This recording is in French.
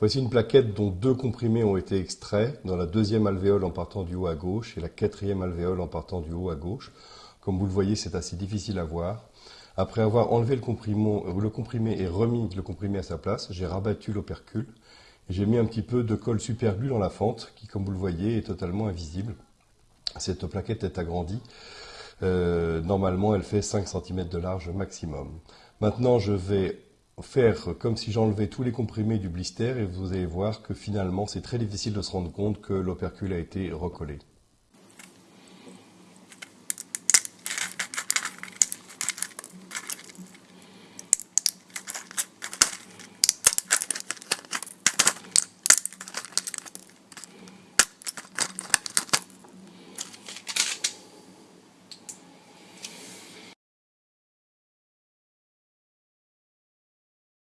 Voici une plaquette dont deux comprimés ont été extraits dans la deuxième alvéole en partant du haut à gauche et la quatrième alvéole en partant du haut à gauche. Comme vous le voyez, c'est assez difficile à voir. Après avoir enlevé le, le comprimé et remis le comprimé à sa place, j'ai rabattu l'opercule et j'ai mis un petit peu de colle superglue dans la fente qui, comme vous le voyez, est totalement invisible. Cette plaquette est agrandie. Euh, normalement, elle fait 5 cm de large maximum. Maintenant, je vais faire comme si j'enlevais tous les comprimés du blister et vous allez voir que finalement, c'est très difficile de se rendre compte que l'opercule a été recollé.